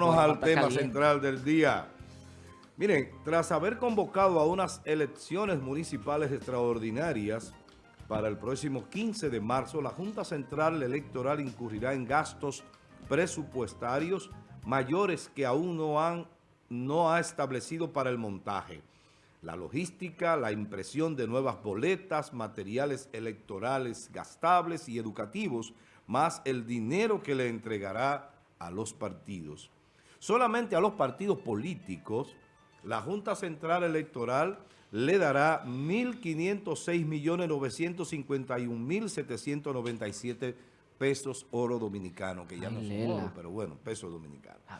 vámonos al tema central del día. Miren, tras haber convocado a unas elecciones municipales extraordinarias para el próximo 15 de marzo, la Junta Central Electoral incurrirá en gastos presupuestarios mayores que aún no, han, no ha establecido para el montaje. La logística, la impresión de nuevas boletas, materiales electorales gastables y educativos, más el dinero que le entregará a los partidos. Solamente a los partidos políticos la Junta Central Electoral le dará 1.506.951.797 pesos oro dominicano, que ya no son oro, pero bueno, pesos dominicanos. Ah,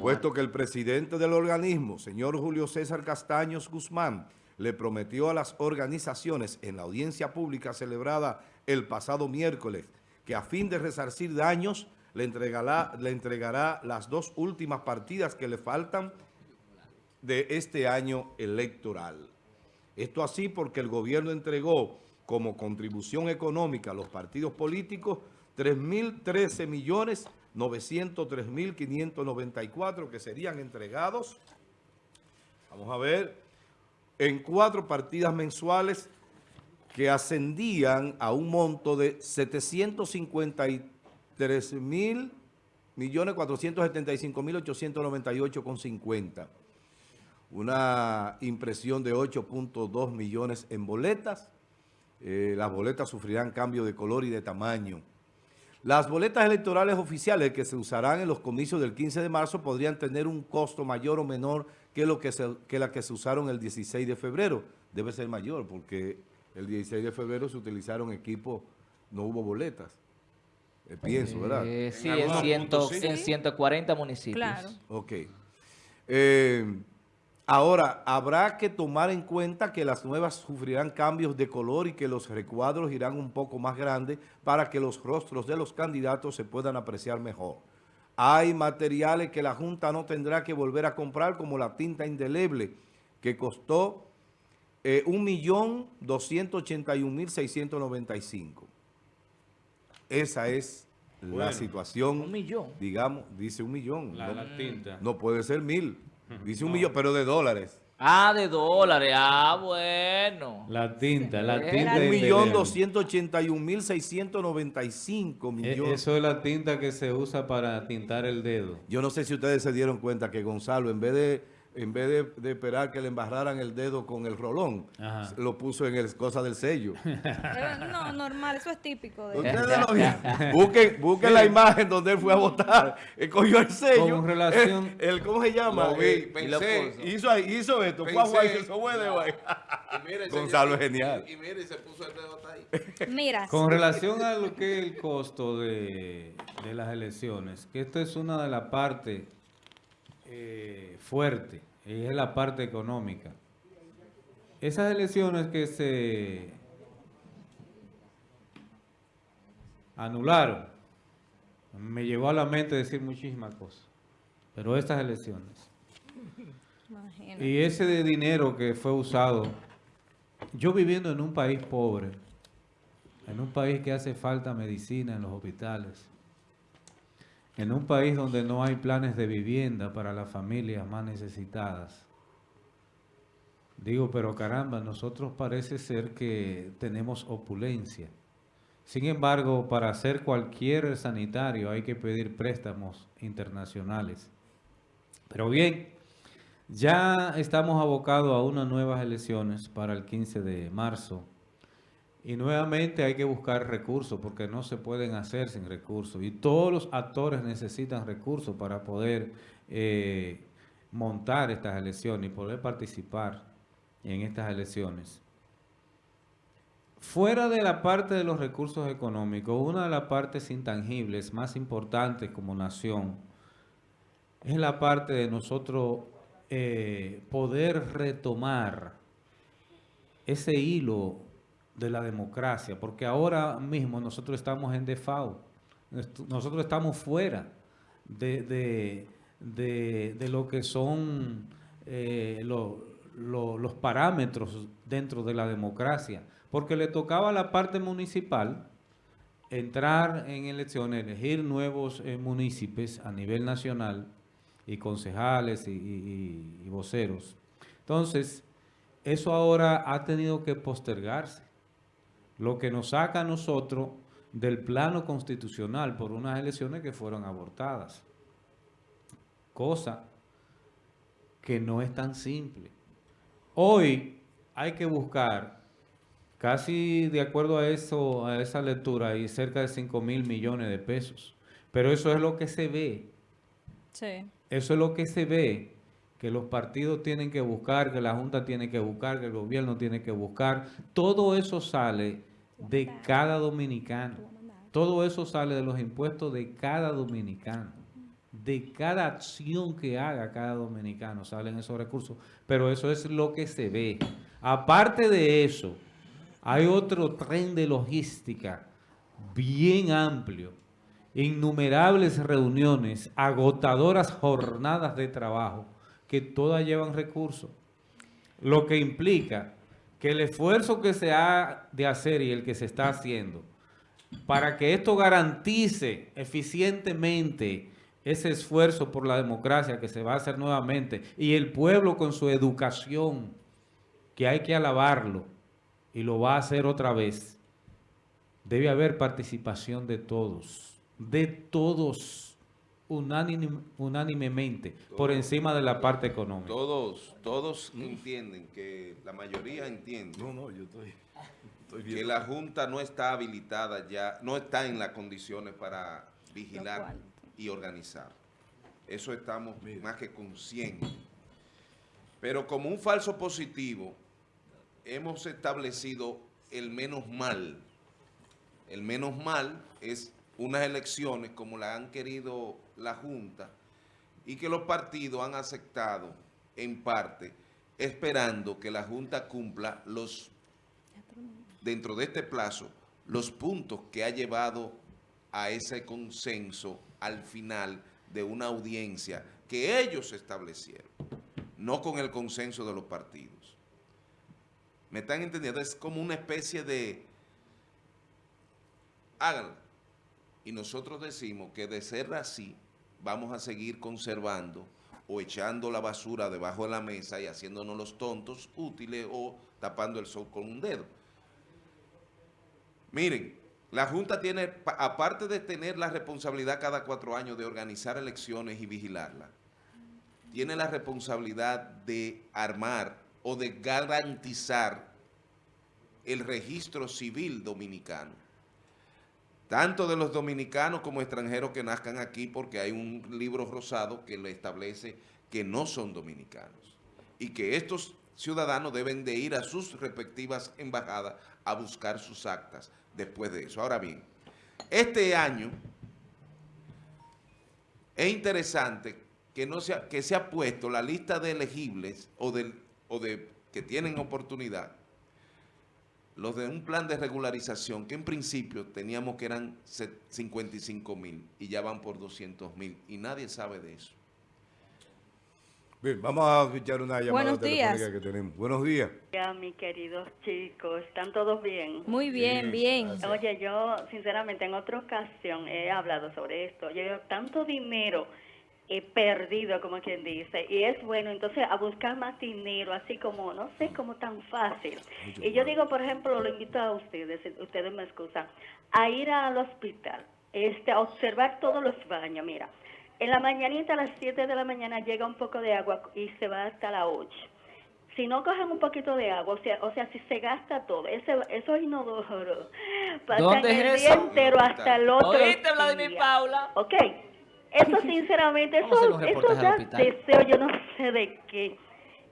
Puesto que el presidente del organismo, señor Julio César Castaños Guzmán, le prometió a las organizaciones en la audiencia pública celebrada el pasado miércoles que a fin de resarcir daños le entregará, le entregará las dos últimas partidas que le faltan de este año electoral. Esto así porque el gobierno entregó como contribución económica a los partidos políticos 3.013 millones 903.594 que serían entregados, vamos a ver, en cuatro partidas mensuales que ascendían a un monto de 753 mil millones 475 mil 898 con 50 una impresión de 8.2 millones en boletas. Eh, las boletas sufrirán cambio de color y de tamaño. Las boletas electorales oficiales que se usarán en los comicios del 15 de marzo podrían tener un costo mayor o menor que, lo que, que la que se usaron el 16 de febrero. Debe ser mayor porque el 16 de febrero se utilizaron equipos, no hubo boletas. Eh, pienso, ¿verdad? Eh, sí, en, en 140 municipios. Claro. Ok. Eh, Ahora, habrá que tomar en cuenta que las nuevas sufrirán cambios de color y que los recuadros irán un poco más grandes para que los rostros de los candidatos se puedan apreciar mejor. Hay materiales que la Junta no tendrá que volver a comprar, como la tinta indeleble, que costó eh, 1.281.695. Esa es la situación. Un millón. Digamos, dice un millón. La, la tinta. No puede ser mil. Dice un millón, pero de dólares. Ah, de dólares. Ah, bueno. La tinta, la tinta. Un millón doscientos ochenta y un mil seiscientos noventa y cinco millones. Eso es la tinta que se usa para tintar el dedo. Yo no sé si ustedes se dieron cuenta que Gonzalo, en vez de en vez de, esperar que le embarraran el dedo con el rolón, lo puso en el cosa del sello. no, normal, eso es típico. De busquen, busquen la imagen donde él fue a votar. Él cogió el sello. Con relación... El, ¿Cómo se llama? vi, pensé, hizo, hizo esto. Pensé, fue a Gonzalo es genial. Y, mire, se puso el dedo hasta ahí. Mira. Con relación a lo que es el costo de, de las elecciones, que esto es una de las partes eh, fuerte es la parte económica. Esas elecciones que se anularon, me llevó a la mente decir muchísimas cosas, pero estas elecciones. Y ese de dinero que fue usado, yo viviendo en un país pobre, en un país que hace falta medicina en los hospitales, en un país donde no hay planes de vivienda para las familias más necesitadas. Digo, pero caramba, nosotros parece ser que tenemos opulencia. Sin embargo, para hacer cualquier sanitario hay que pedir préstamos internacionales. Pero bien, ya estamos abocados a unas nuevas elecciones para el 15 de marzo. Y nuevamente hay que buscar recursos porque no se pueden hacer sin recursos. Y todos los actores necesitan recursos para poder eh, montar estas elecciones y poder participar en estas elecciones. Fuera de la parte de los recursos económicos, una de las partes intangibles más importantes como nación es la parte de nosotros eh, poder retomar ese hilo de la democracia, porque ahora mismo nosotros estamos en default, nosotros estamos fuera de, de, lo que son eh, los parámetros dentro de la democracia, porque le tocaba a la parte municipal entrar en elecciones, elegir nuevos eh, municipios a nivel nacional, y concejales y voceros. Entonces, eso ahora ha tenido que postergarse, lo que nos saca a nosotros del plano constitucional por unas elecciones que fueron abortadas. Cosa que no es tan simple. Hoy hay que buscar, casi de acuerdo a eso, a esa lectura, hay cerca de 5 mil millones de pesos. Pero eso es lo que se ve. Sí. Eso es lo que se ve, que los partidos tienen que buscar, que la Junta tiene que buscar, que el gobierno tiene que buscar. Todo eso sale de cada dominicano. Todo eso sale de los impuestos de cada dominicano. De cada acción que haga cada dominicano salen esos recursos. Pero eso es lo que se ve. Aparte de eso, hay otro tren de logística bien amplio innumerables reuniones, agotadoras jornadas de trabajo, que todas llevan recursos. Lo que implica que el esfuerzo que se ha de hacer y el que se está haciendo, para que esto garantice eficientemente ese esfuerzo por la democracia que se va a hacer nuevamente, y el pueblo con su educación, que hay que alabarlo, y lo va a hacer otra vez, debe haber participación de todos, de todos, unánim- unánimemente, por encima de la parte económica. Todos, todos entienden que, la mayoría entiende No, no, yo estoy, estoy que la Junta no está habilitada ya, no está en las condiciones para vigilar y organizar. Eso estamos más que conscientes. Pero como un falso positivo, hemos establecido el menos mal. El menos mal es unas elecciones como la han querido la Junta y que los partidos han aceptado en parte, esperando que la Junta cumpla los dentro de este plazo los puntos que ha llevado a ese consenso al final de una audiencia que ellos establecieron, no con el consenso de los partidos. ¿Me están entendiendo? Es como una especie de... Háganlo. Y nosotros decimos que de ser así, vamos a seguir conservando o echando la basura debajo de la mesa y haciéndonos los tontos útiles o tapando el sol con un dedo. Miren, la Junta tiene, pa- aparte de tener la responsabilidad cada cuatro años de organizar elecciones y vigilarlas, tiene la responsabilidad de armar o de garantizar el registro civil dominicano. Tanto de los dominicanos como extranjeros que nazcan aquí, porque hay un libro rosado que le establece que no son dominicanos. Y que estos ciudadanos deben de ir a sus respectivas embajadas a buscar sus actas después de eso. Ahora bien, este año es interesante que, no se ha, que se ha puesto la lista de elegibles o, o de que tienen oportunidad, los de un plan de regularización que en principio teníamos que eran se- 55 mil y ya van por 200 mil y nadie sabe de eso. Bien, vamos a escuchar una llamada Buenos telefónica días. que tenemos. Buenos días. Ya, mis queridos chicos, ¿están todos bien? Muy bien, bien. Oye, yo sinceramente en otra ocasión he hablado sobre esto. Yo tanto dinero he perdido, como quien dice, y es bueno entonces a buscar más dinero, así como, no sé, como tan fácil. Y yo digo, por ejemplo, lo invito a ustedes, si ustedes me excusan, a ir al hospital, este, a observar todos los baños, mira. En la mañanita a las 7 de la mañana llega un poco de agua y se va hasta las 8 si no cogen un poquito de agua, o sea, o sea si se gasta todo, ese, esos inodoros pasan ¿Dónde el día eso? entero hasta el otro ¿Oíste, Vladimir. Paula? Ok, eso sinceramente, eso, eso deseo, yo no sé de qué.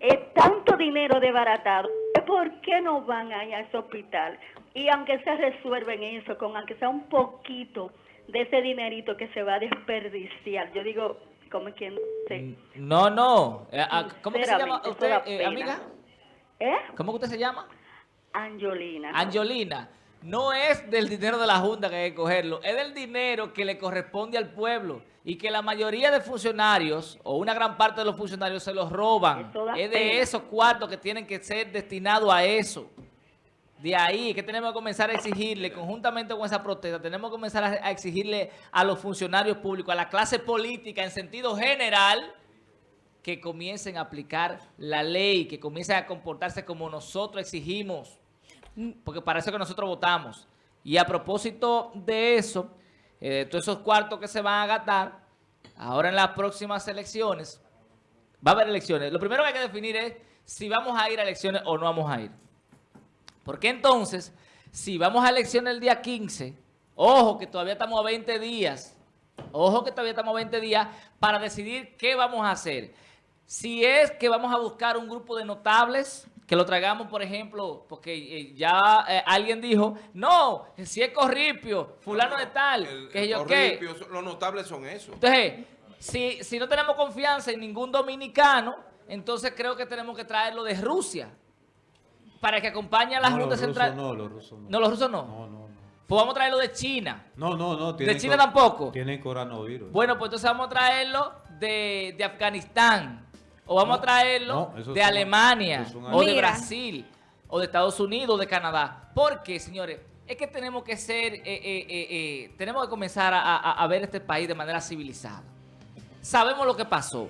Es tanto dinero desbaratado. ¿Por qué no van ahí a ese hospital? Y aunque se resuelven eso, con aunque sea un poquito de ese dinerito que se va a desperdiciar. Yo digo, como quien dice, No, no. Eh, ah, ¿Cómo que se llama usted, eh, amiga? ¿eh? ¿Cómo que usted se llama? Angelina. Angelina. No es del dinero de la Junta que hay que cogerlo, es del dinero que le corresponde al pueblo y que la mayoría de funcionarios o una gran parte de los funcionarios se los roban. Es de esos cuartos que tienen que ser destinados a eso. De ahí que tenemos que comenzar a exigirle, conjuntamente con esa protesta, tenemos que comenzar a exigirle a los funcionarios públicos, a la clase política en sentido general, que comiencen a aplicar la ley, que comiencen a comportarse como nosotros exigimos, porque para eso que nosotros votamos. Y a propósito de eso, eh, todos esos cuartos que se van a gastar, ahora en las próximas elecciones, va a haber elecciones. Lo primero que hay que definir es si vamos a ir a elecciones o no vamos a ir. Porque entonces, si vamos a elecciones el día 15, ojo que todavía estamos a 20 días, ojo que todavía estamos a 20 días para decidir qué vamos a hacer. Si es que vamos a buscar un grupo de notables, que lo traigamos, por ejemplo, porque eh, ya eh, alguien dijo, no, si es Corripio, fulano de tal, El- que el yo qué. Los notables son eso. Entonces, si, si no tenemos confianza en ningún dominicano, entonces creo que tenemos que traerlo de Rusia para que acompañe a la No, Junta Central. no, los rusos no. No, los rusos no. No, no, no. Pues vamos a traerlo de China. No, no, no. tienen China co- tampoco? Tienen coronavirus. Bueno, pues entonces vamos a traerlo de, de Afganistán. O vamos No, a traerlo no, de son- Alemania. O de. Brasil. O de Estados Unidos, de Canadá. Porque, señores, es que tenemos que ser, eh, eh, eh, eh, tenemos que comenzar a, a- a ver este país de manera civilizada. Sabemos lo que pasó.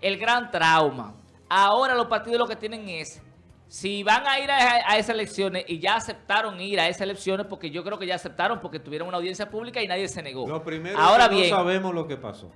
El gran trauma. Ahora los partidos lo que tienen es, si van a ir a, a esas elecciones y ya aceptaron ir a esas elecciones, porque yo creo que ya aceptaron porque tuvieron una audiencia pública y nadie se negó. Lo primero Ahora es que bien, no sabemos lo que pasó.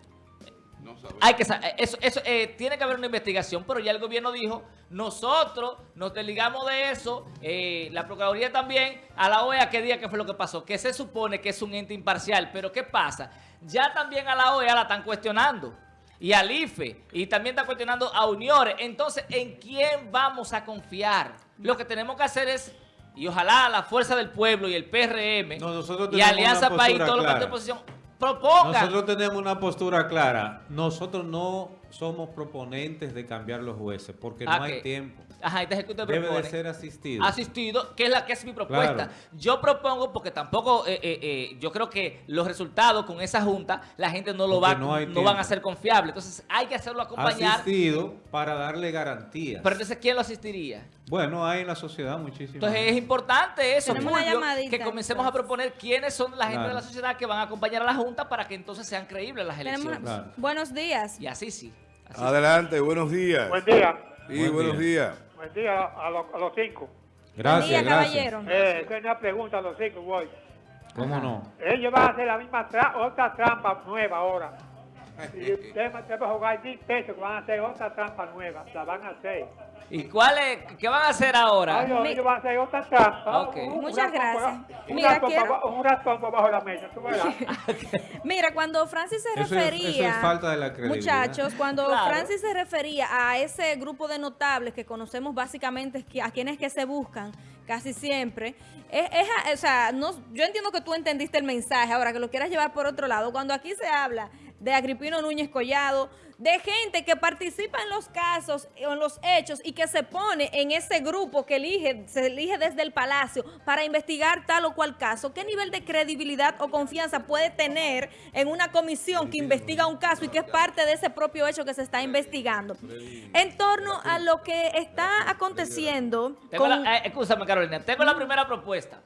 No sabemos. hay que sa- eso, eso eh, tiene que haber una investigación, pero ya el gobierno dijo, nosotros nos desligamos de eso, eh, la Procuraduría también, a la OEA que diga qué fue lo que pasó, que se supone que es un ente imparcial, pero ¿qué pasa? Ya también a la OEA la están cuestionando, y al IFE, y también están cuestionando a Uniores, entonces, ¿en quién vamos a confiar? Lo que tenemos que hacer es, y ojalá la Fuerza del Pueblo y el PRM, No, y Alianza País, los partidos de clara. oposición, propongan. Nosotros tenemos una postura clara. Nosotros no somos proponentes de cambiar los jueces porque Ah, no hay que- tiempo. Ajá, ¿qué usted Debe de propone? ser asistido. asistido, que es la que es mi propuesta. Claro. Yo propongo, porque tampoco, eh, eh, eh, yo creo que los resultados con esa junta, la gente no lo va, no hay no tiempo. van a ser confiables. Entonces hay que hacerlo acompañar. Asistido para darle garantías. Pero entonces, ¿quién lo asistiría? Bueno, hay en la sociedad muchísimas. Entonces es importante eso, llamadita, que comencemos a proponer quiénes son la gente Claro. de la sociedad que van a acompañar a la junta para que entonces sean creíbles las Tenemos- elecciones. Claro. Buenos días. Y así sí. así sí. Adelante, buenos días. Buen día. Sí, Buen buenos día. días. Buen día a, los- a los cinco. Gracias, Buen día, gracias. caballero. Eh, tengo una pregunta a los cinco, voy. ¿Cómo no? Ellos van a hacer la misma tra otra trampa nueva ahora. Y a jugar 10 pesos que van a hacer otra trampa nueva. La van a hacer. ¿Y cuál es, qué van a hacer ahora? Ay, ellos van a hacer otra trampa. Ok. Un- un Muchas gracias. Un Mira, ratón, quiero- por abajo- un ratón la mesa, tú verás. Mira, cuando Francis se Eso es- refería... eso es falta de la credibilidad. Muchachos, cuando Claro. Francis se refería a ese grupo de notables que conocemos básicamente que- a quienes que se buscan casi siempre, es, es- o sea, no, yo entiendo que tú entendiste el mensaje, ahora que lo quieras llevar por otro lado. Cuando aquí se habla de Agripino Núñez Collado, de gente que participa en los casos, en los hechos y que se pone en ese grupo que elige, se elige desde el palacio para investigar tal o cual caso, ¿qué nivel de credibilidad o confianza puede tener en una comisión que investiga un caso y que es parte de ese propio hecho que se está investigando? En torno a lo que está aconteciendo Tengo con... la, eh, escúchame, Carolina. Tengo la primera propuesta.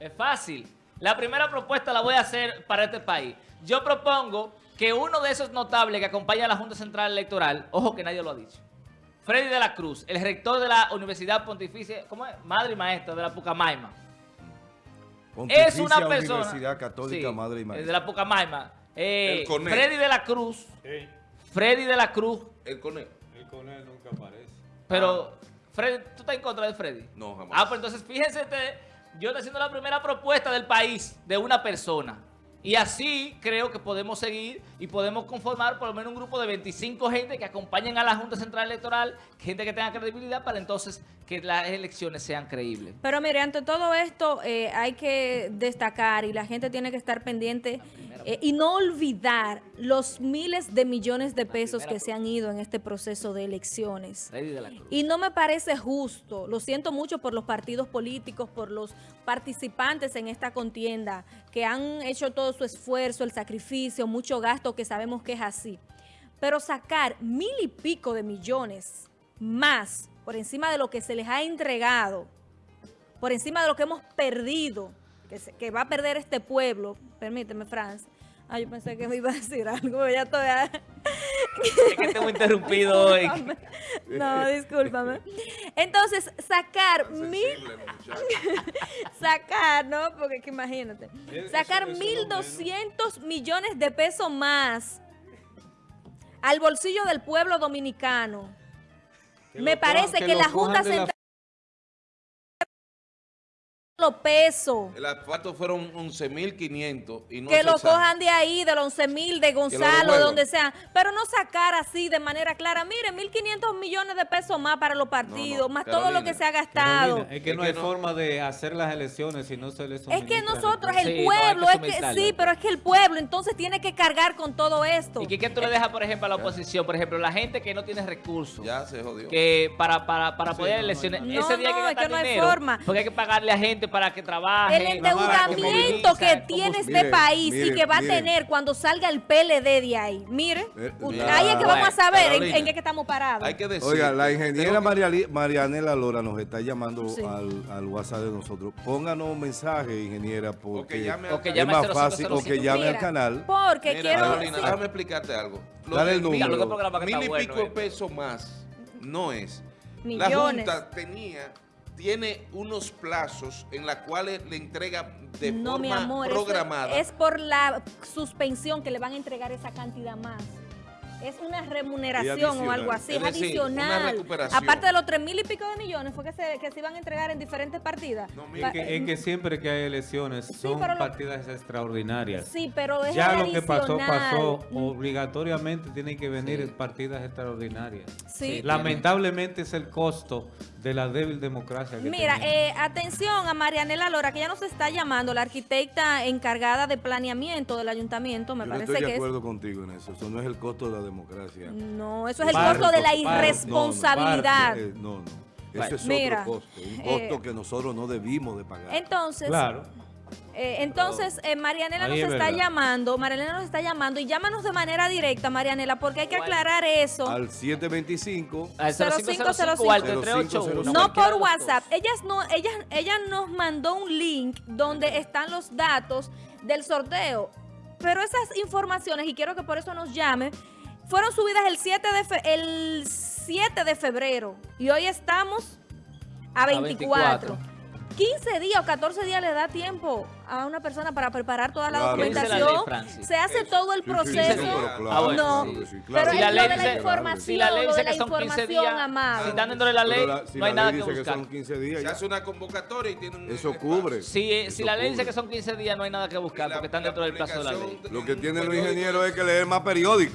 Es fácil. La primera propuesta la voy a hacer para este país. Yo propongo que uno de esos notables que acompaña a la Junta Central Electoral, ojo que nadie lo ha dicho, Freddy de la Cruz, el rector de la Universidad Pontificia, ¿cómo es? Madre y maestra de la Pucamaima. Es una persona... Universidad Católica Sí, Madre y Maestra. De la Pucamaima. Eh, El. Freddy de la Cruz. Freddy de la Cruz. El conejo. El coronel nunca aparece. Pero, Freddy, ¿tú estás en contra de Freddy? No, jamás. Ah, pues entonces fíjense ustedes, yo estoy haciendo la primera propuesta del país de una persona. Y así creo que podemos seguir y podemos conformar por lo menos un grupo de 25 gente que acompañen a la Junta Central Electoral, gente que tenga credibilidad para entonces que las elecciones sean creíbles. Pero mire, ante todo esto eh, hay que destacar y la gente tiene que estar pendiente eh, y no olvidar los miles de millones de pesos que se han ido en este proceso de elecciones. De. Y no me parece justo, lo siento mucho por los partidos políticos, por los participantes en esta contienda, que han hecho todo su esfuerzo, el sacrificio, mucho gasto, que sabemos que es así. Pero sacar mil y pico de millones más por encima de lo que se les ha entregado, por encima de lo que hemos perdido, que, va a perder este pueblo, permíteme, Franz. Ah, yo pensé que me iba a decir algo, ya estoy... Es que te hemos interrumpido hoy. No, discúlpame. Entonces, sacar mil... Sacar, ¿no? Porque que imagínate. Sacar eso es lo 1.200 millones de pesos más al bolsillo del pueblo dominicano. Que Me parece que, la Junta Central pesos. El asfalto fueron 11.500 y no que se lo sabe. cojan de ahí, de los 11 mil, de Gonzalo, de donde sea, pero no sacar así de manera clara. Mire, 1.500 millones de pesos más para los partidos, más todo lo que se ha gastado. Carolina, es que no hay no- forma de hacer las elecciones si no se les Es que nosotros, el Sí, hay pueblo, que es que sí, pero es que el pueblo entonces tiene que cargar con todo esto. ¿Y qué, qué tú le dejas, por ejemplo, a la oposición? Por ejemplo, la gente que no tiene recursos. Ya se jodió. Que para, para, para Sí, poder elecciones, no. ese No, día hay que no, es que no hay dinero, forma. porque hay que pagarle a gente para que trabaje. el que endeudamiento que tiene este Mire, país y que va mire. a tener cuando salga el PLD de ahí. Mire, Eh, u- la- ahí es que vamos a saber en, Carolina, en qué estamos parados. Hay que decir. Oiga, la ingeniera María Marianela Lora nos está llamando Sí. al, al WhatsApp de nosotros. Pónganos un mensaje, ingeniera, porque llame al- es más fácil, o 0505. que llame al canal. Porque Mira, quiero... Carolina, sí. déjame explicarte algo. Lo Dale el número. Mil y pico pesos más no es. Millones. La Junta tenía, tiene unos plazos en los cuales le entrega de no, forma mi amor, programada. es por la suspensión que le van a entregar esa cantidad más. Es una remuneración o algo así, es, Es decir, una adicional. recuperación. Aparte de los tres mil y pico de millones, fue que se, que se iban a entregar en diferentes partidas. No, Es que, es que siempre que hay elecciones son lo- partidas extraordinarias. Sí, pero es ya lo que pasó, pasó. Obligatoriamente tienen que venir Sí. partidas extraordinarias. Sí. Lamentablemente es el costo de la débil democracia que Mira, eh, atención a Marianela Lora, que ya nos está llamando, la arquitecta encargada de planeamiento del ayuntamiento, me Yo no parece estoy de que es. acuerdo contigo en eso. Eso no es el costo de la democracia. No, eso es el costo de la irresponsabilidad. Eh, no, no. Bueno. Ese es Mira, otro costo. Un eh, costo que nosotros no debimos de pagar. Entonces, Claro. Eh, entonces, eh, Marianela Ahí nos es está verdad. llamando, Marianela nos está llamando y llámanos de manera directa, Marianela, porque hay que aclarar eso. Al 725 Al 0505 0505 o al 3381. No por WhatsApp. Ellas no, ellas, ella nos mandó un link donde están los datos del sorteo. Pero esas informaciones, y quiero que por eso nos llame, fueron subidas el 7 de, fe- el 7 de febrero. Y hoy estamos a 24. 24. 15 días o 14 días le da tiempo a una persona para preparar toda la Claro. ¿Qué dice la documentación. ley? Se hace todo el Sí, sí, proceso. sí, Ah, claro, bueno, No, claro que sí, pero. Si la ley de la dice- información, si la ley dice que son 15 información, días, amado. si están dentro de la ley, Pero la- si no hay nada que dice buscar. son 15 días. Se ya. hace una convocatoria y tiene un Eso cubre. Si, eh, Eso si la ley dice cubre. que son 15 días, no hay nada que buscar, porque están dentro del plazo de la ley. Lo que en tienen los ingenieros es que leer más periódicos.